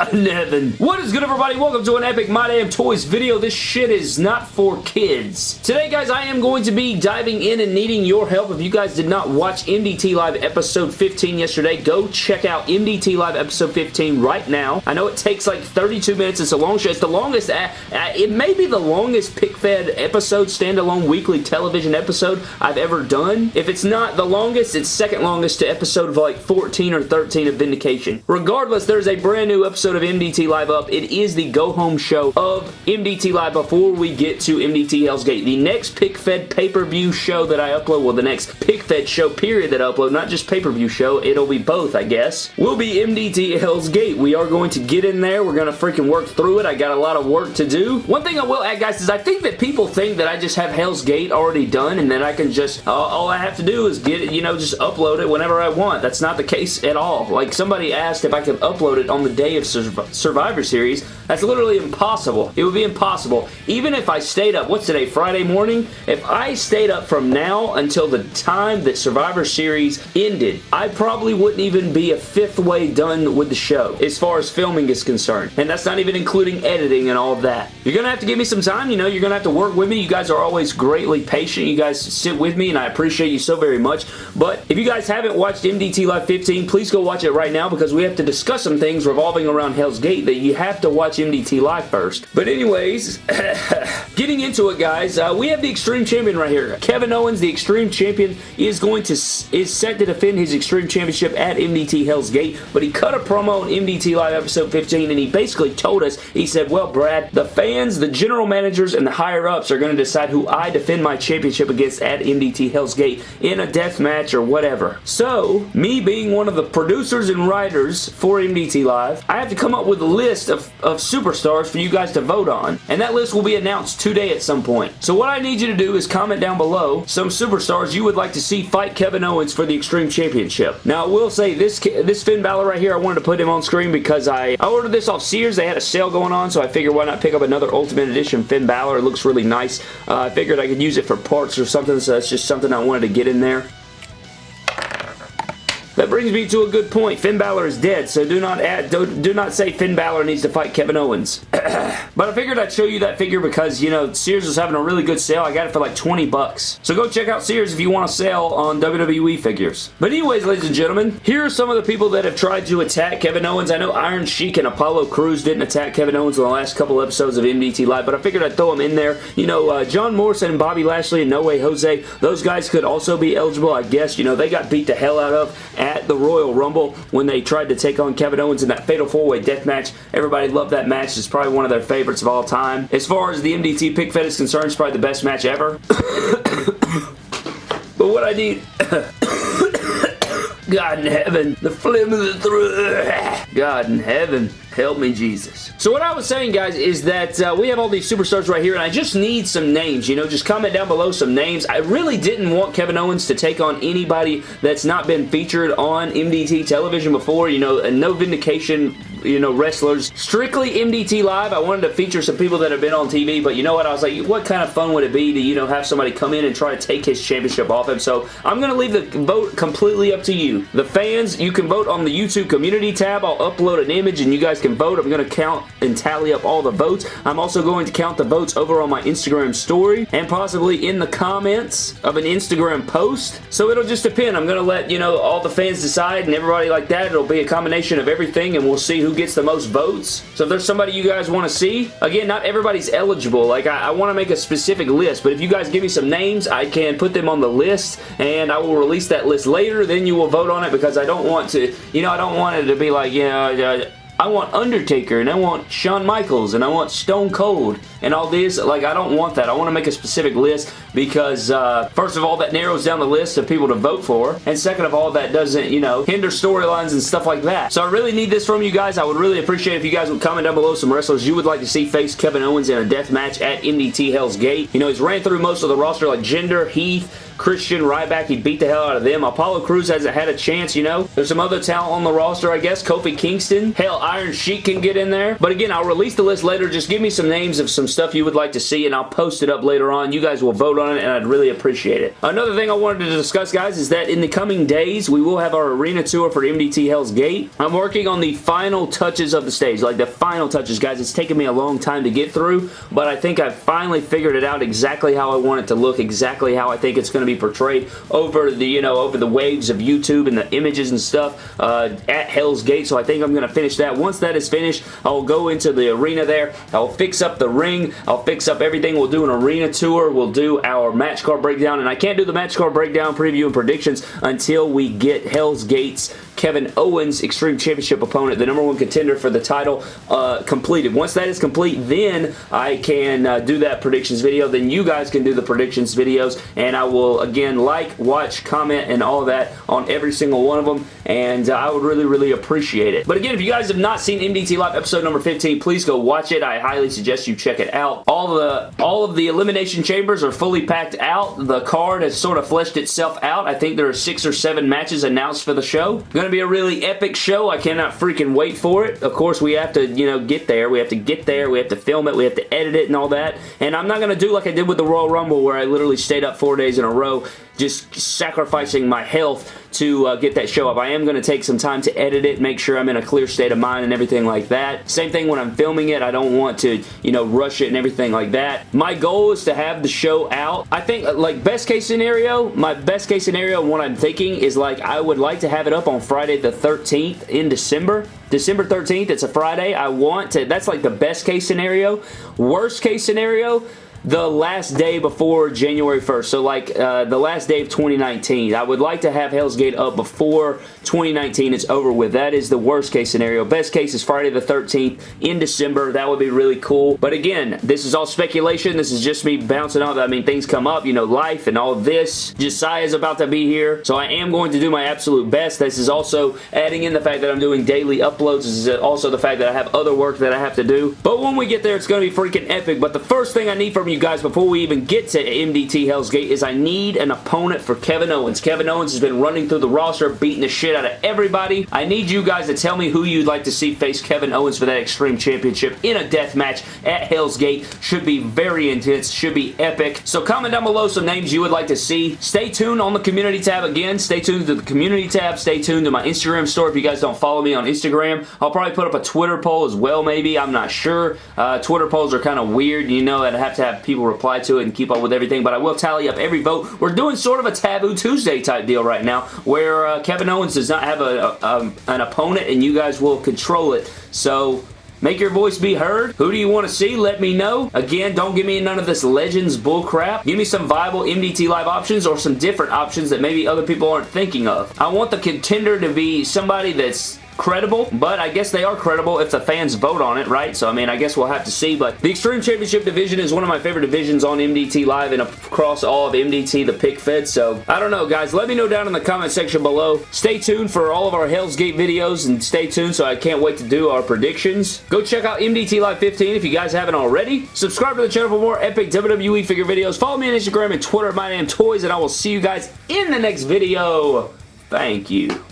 God in heaven. What is good, everybody? Welcome to an epic My Damn Toys video. This shit is not for kids. Today, guys, I am going to be diving in and needing your help. If you guys did not watch MDT Live episode 15 yesterday, go check out MDT Live episode 15 right now. I know it takes like 32 minutes. It's a long show. It's the longest, uh, uh, it may be the longest pic-fed episode, standalone weekly television episode I've ever done. If it's not the longest, it's second longest to episode of like 14 or 13 of Vindication. Regardless, there's a brand new episode of MDT Live up. It is the go-home show of MDT Live before we get to MDT Hell's Gate. The next pic-fed pay-per-view show that I upload, well, the next pic-fed show period that I upload, not just pay-per-view show, it'll be both, I guess, will be MDT Hell's Gate. We are going to get in there. We're going to freaking work through it. I got a lot of work to do. One thing I will add, guys, is I think that people think that I just have Hell's Gate already done and then I can just, uh, all I have to do is get it, you know, just upload it whenever I want. That's not the case at all. Like, somebody asked if I could upload it on the day of Survivor Series. That's literally impossible. It would be impossible. Even if I stayed up, what's today, Friday morning? If I stayed up from now until the time that Survivor Series ended, I probably wouldn't even be a fifth way done with the show as far as filming is concerned. And that's not even including editing and all of that. You're going to have to give me some time. You know, you're going to have to work with me. You guys are always greatly patient. You guys sit with me and I appreciate you so very much. But if you guys haven't watched MDT Live 15, please go watch it right now because we have to discuss some things revolving around Hell's Gate that you have to watch MDT Live first. But anyways, getting into it, guys, uh, we have the Extreme Champion right here. Kevin Owens, the Extreme Champion, is going to is set to defend his Extreme Championship at MDT Hell's Gate, but he cut a promo on MDT Live episode 15 and he basically told us, he said, well, Brad, the fans, the general managers, and the higher-ups are going to decide who I defend my championship against at MDT Hell's Gate in a death match or whatever. So, me being one of the producers and writers for MDT Live, I have to come up with a list of, of superstars for you guys to vote on, and that list will be announced today at some point. So what I need you to do is comment down below some superstars you would like to see fight Kevin Owens for the Extreme Championship. Now, I will say this this Finn Balor right here, I wanted to put him on screen because I, I ordered this off Sears. They had a sale going on, so I figured why not pick up another Ultimate Edition Finn Balor. It looks really nice. Uh, I figured I could use it for parts or something, so that's just something I wanted to get in there. Brings me to a good point. Finn Balor is dead, so do not add, do, do not say Finn Balor needs to fight Kevin Owens. but I figured I'd show you that figure because, you know, Sears was having a really good sale. I got it for like 20 bucks. So go check out Sears if you want to sell on WWE figures. But anyways, ladies and gentlemen, here are some of the people that have tried to attack Kevin Owens. I know Iron Sheik and Apollo Crews didn't attack Kevin Owens in the last couple episodes of MDT Live, but I figured I'd throw them in there. You know, uh, John Morrison and Bobby Lashley and No Way Jose, those guys could also be eligible, I guess. You know, they got beat the hell out of at the Royal Rumble when they tried to take on Kevin Owens in that Fatal 4-Way Death Match. Everybody loved that match. It's probably one of their favorites of all time. As far as the MDT pic fed is concerned, it's probably the best match ever. but what I need... God in heaven. The phlegm of the throat. God in heaven. Help me, Jesus. So what I was saying, guys, is that uh, we have all these superstars right here, and I just need some names, you know, just comment down below some names. I really didn't want Kevin Owens to take on anybody that's not been featured on MDT television before, you know, no vindication you know, wrestlers. Strictly MDT Live, I wanted to feature some people that have been on TV, but you know what? I was like, what kind of fun would it be to, you know, have somebody come in and try to take his championship off him? So I'm going to leave the vote completely up to you. The fans, you can vote on the YouTube community tab. I'll upload an image and you guys can vote. I'm going to count and tally up all the votes. I'm also going to count the votes over on my Instagram story and possibly in the comments of an Instagram post. So it'll just depend. I'm going to let, you know, all the fans decide and everybody like that. It'll be a combination of everything and we'll see gets the most votes. So if there's somebody you guys want to see, again, not everybody's eligible. Like, I, I want to make a specific list, but if you guys give me some names, I can put them on the list and I will release that list later. Then you will vote on it because I don't want to, you know, I don't want it to be like, you know, I want Undertaker and I want Shawn Michaels and I want Stone Cold and all this. Like, I don't want that. I want to make a specific list because, uh, first of all, that narrows down the list of people to vote for. And second of all, that doesn't, you know, hinder storylines and stuff like that. So I really need this from you guys. I would really appreciate if you guys would comment down below some wrestlers you would like to see face Kevin Owens in a death match at MDT Hell's Gate. You know, he's ran through most of the roster like Jinder, Heath, Christian Ryback, he beat the hell out of them. Apollo Crews hasn't had a chance, you know. There's some other talent on the roster, I guess. Kofi Kingston. Hell, Iron Sheik can get in there. But again, I'll release the list later. Just give me some names of some stuff you would like to see, and I'll post it up later on. You guys will vote on it, and I'd really appreciate it. Another thing I wanted to discuss, guys, is that in the coming days, we will have our arena tour for MDT Hell's Gate. I'm working on the final touches of the stage, like the final touches, guys. It's taken me a long time to get through, but I think I've finally figured it out exactly how I want it to look, exactly how I think it's going to be portrayed over the, you know, over the waves of YouTube and the images and stuff uh, at Hell's Gate, so I think I'm going to finish that. Once that is finished, I'll go into the arena there. I'll fix up the ring. I'll fix up everything. We'll do an arena tour. We'll do our match card breakdown, and I can't do the match card breakdown, preview, and predictions until we get Hell's Gates Kevin Owens Extreme Championship opponent, the number one contender for the title, uh, completed. Once that is complete, then I can uh, do that predictions video. Then you guys can do the predictions videos, and I will, again, like, watch, comment, and all that on every single one of them, and uh, I would really, really appreciate it. But again, if you guys have not seen MDT Live episode number 15, please go watch it. I highly suggest you check it out. All the, all of the Elimination Chambers are fully packed out. The card has sort of fleshed itself out. I think there are six or seven matches announced for the show. Going to be a really epic show. I cannot freaking wait for it. Of course, we have to, you know, get there. We have to get there. We have to film it. We have to edit it and all that. And I'm not going to do like I did with the Royal Rumble where I literally stayed up four days in a row just sacrificing my health to uh, get that show up. I am going to take some time to edit it, make sure I'm in a clear state of mind and everything like that. Same thing when I'm filming it. I don't want to, you know, rush it and everything like that. My goal is to have the show out. I think, uh, like, best case scenario, my best case scenario, what I'm thinking is, like, I would like to have it up on Friday the 13th in December. December 13th, it's a Friday. I want to, that's like the best case scenario. Worst case scenario, the last day before January 1st. So like uh, the last day of 2019. I would like to have Hell's Gate up before 2019 is over with. That is the worst case scenario. Best case is Friday the 13th in December. That would be really cool. But again, this is all speculation. This is just me bouncing off. I mean, things come up, you know, life and all this. Josiah is about to be here. So I am going to do my absolute best. This is also adding in the fact that I'm doing daily uploads. This is also the fact that I have other work that I have to do. But when we get there, it's going to be freaking epic. But the first thing I need from you guys before we even get to MDT Hell's Gate is I need an opponent for Kevin Owens. Kevin Owens has been running through the roster, beating the shit out of everybody. I need you guys to tell me who you'd like to see face Kevin Owens for that Extreme Championship in a death match at Hell's Gate. Should be very intense, should be epic. So comment down below some names you would like to see. Stay tuned on the community tab again. Stay tuned to the community tab. Stay tuned to my Instagram store if you guys don't follow me on Instagram. I'll probably put up a Twitter poll as well maybe. I'm not sure. Uh, Twitter polls are kind of weird. You know that I have to have people reply to it and keep up with everything, but I will tally up every vote. We're doing sort of a Taboo Tuesday type deal right now, where uh, Kevin Owens does not have a, a, a, an opponent, and you guys will control it. So Make your voice be heard. Who do you want to see? Let me know. Again, don't give me none of this Legends bullcrap. Give me some viable MDT Live options or some different options that maybe other people aren't thinking of. I want the contender to be somebody that's credible, but I guess they are credible if the fans vote on it, right? So, I mean, I guess we'll have to see, but the Extreme Championship division is one of my favorite divisions on MDT Live and across all of MDT, the pic fed, so I don't know, guys. Let me know down in the comment section below. Stay tuned for all of our Hell's Gate videos, and stay tuned, so I can't wait to do our predictions. Go check out MDT Live 15 if you guys haven't already. Subscribe to the channel for more epic WWE figure videos. Follow me on Instagram and Twitter at MyDamnToys, and I will see you guys in the next video. Thank you.